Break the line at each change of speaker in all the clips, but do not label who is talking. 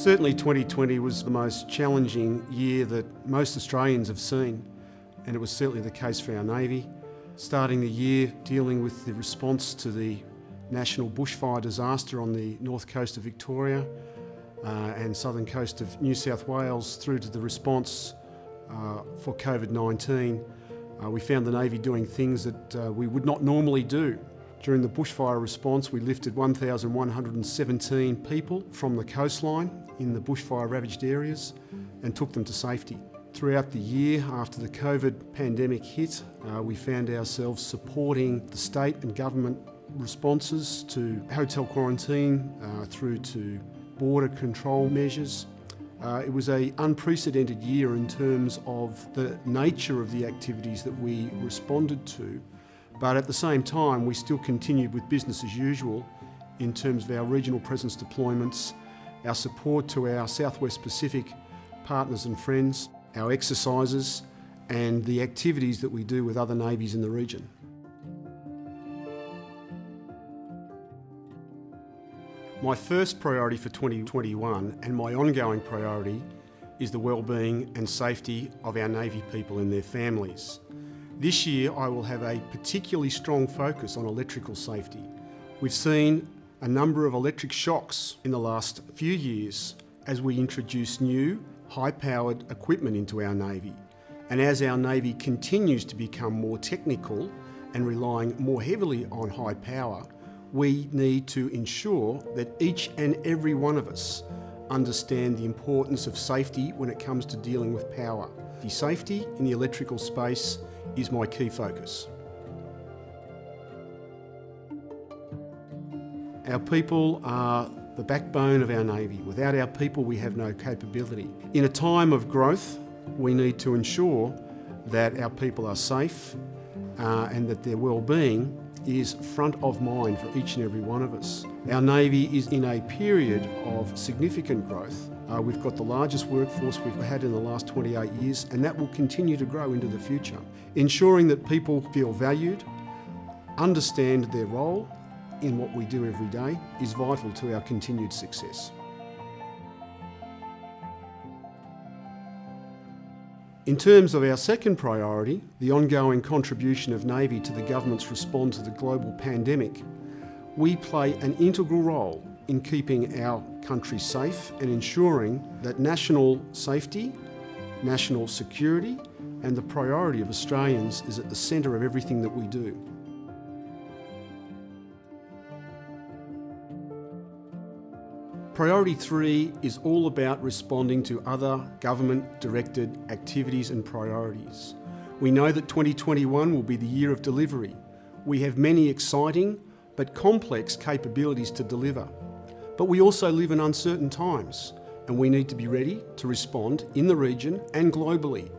Certainly 2020 was the most challenging year that most Australians have seen and it was certainly the case for our Navy. Starting the year dealing with the response to the national bushfire disaster on the north coast of Victoria uh, and southern coast of New South Wales through to the response uh, for COVID-19, uh, we found the Navy doing things that uh, we would not normally do. During the bushfire response, we lifted 1,117 people from the coastline in the bushfire ravaged areas and took them to safety. Throughout the year after the COVID pandemic hit, uh, we found ourselves supporting the state and government responses to hotel quarantine uh, through to border control measures. Uh, it was an unprecedented year in terms of the nature of the activities that we responded to but at the same time, we still continued with business as usual in terms of our regional presence deployments, our support to our Southwest Pacific partners and friends, our exercises, and the activities that we do with other navies in the region. My first priority for 2021 and my ongoing priority is the well-being and safety of our Navy people and their families. This year I will have a particularly strong focus on electrical safety. We've seen a number of electric shocks in the last few years as we introduce new high-powered equipment into our Navy. And as our Navy continues to become more technical and relying more heavily on high power, we need to ensure that each and every one of us understand the importance of safety when it comes to dealing with power. The safety in the electrical space is my key focus. Our people are the backbone of our Navy. Without our people, we have no capability. In a time of growth, we need to ensure that our people are safe uh, and that their well-being is front of mind for each and every one of us. Our Navy is in a period of significant growth. Uh, we've got the largest workforce we've had in the last 28 years and that will continue to grow into the future. Ensuring that people feel valued, understand their role in what we do every day is vital to our continued success. In terms of our second priority, the ongoing contribution of Navy to the government's response to the global pandemic, we play an integral role in keeping our country safe and ensuring that national safety, national security and the priority of Australians is at the centre of everything that we do. Priority three is all about responding to other government-directed activities and priorities. We know that 2021 will be the year of delivery. We have many exciting but complex capabilities to deliver. But we also live in uncertain times and we need to be ready to respond in the region and globally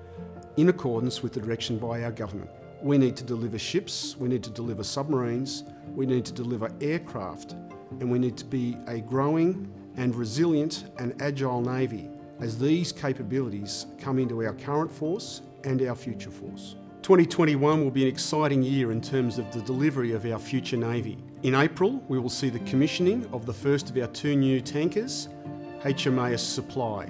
in accordance with the direction by our government. We need to deliver ships, we need to deliver submarines, we need to deliver aircraft and we need to be a growing and resilient and agile Navy as these capabilities come into our current force and our future force. 2021 will be an exciting year in terms of the delivery of our future Navy. In April, we will see the commissioning of the first of our two new tankers, HMAS Supply,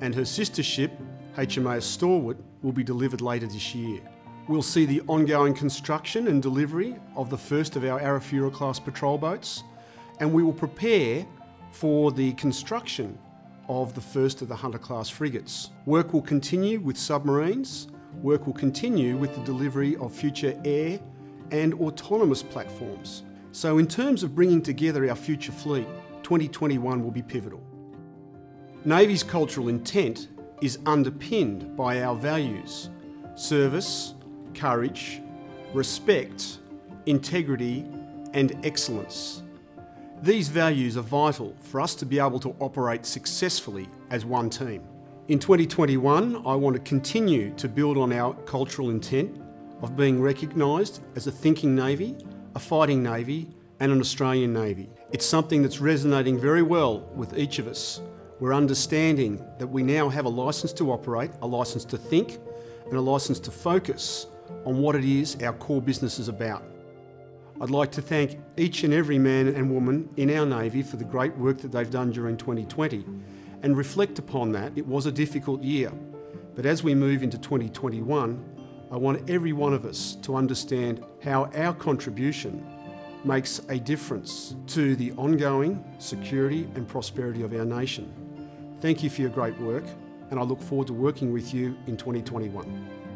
and her sister ship, HMAS Stalwart, will be delivered later this year. We'll see the ongoing construction and delivery of the first of our Arafura class patrol boats, and we will prepare for the construction of the first of the Hunter class frigates. Work will continue with submarines, work will continue with the delivery of future air and autonomous platforms. So in terms of bringing together our future fleet, 2021 will be pivotal. Navy's cultural intent is underpinned by our values, service, courage, respect, integrity and excellence. These values are vital for us to be able to operate successfully as one team. In 2021, I want to continue to build on our cultural intent of being recognised as a thinking Navy, a fighting Navy and an Australian Navy. It's something that's resonating very well with each of us. We're understanding that we now have a licence to operate, a licence to think and a licence to focus on what it is our core business is about. I'd like to thank each and every man and woman in our Navy for the great work that they've done during 2020 and reflect upon that. It was a difficult year, but as we move into 2021, I want every one of us to understand how our contribution makes a difference to the ongoing security and prosperity of our nation. Thank you for your great work, and I look forward to working with you in 2021.